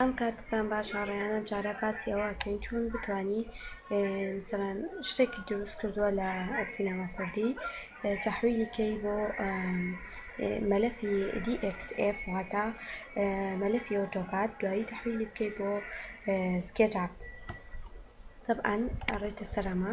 ئەم کاتەتان باش هاوڕێیان ئەم جارە باسی ئەوە ئەکەین چۆن بتوانی مثلەن شتێکی دروست کردووە لە سینەما کوردی تەحویلی کەی بۆ مەلەفی DXF واتە مەلەفی ئۆتۆکات دوایی تەحویلی بکەی بۆ سکێچ ئاپ طبعا ئەڕێتە سەر ئەمە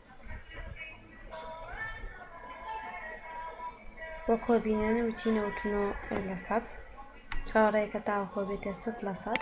وەکوە بینیان وچی نەوەت و نۆ لە سەد چاوەڕێکە تاوەکوە بێتە سەد لە سەد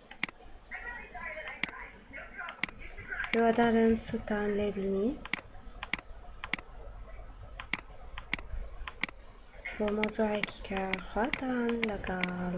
هیوادارم سوودتان لێ بینی بۆ مۆزوعێکی کە خواتان لەگەڵ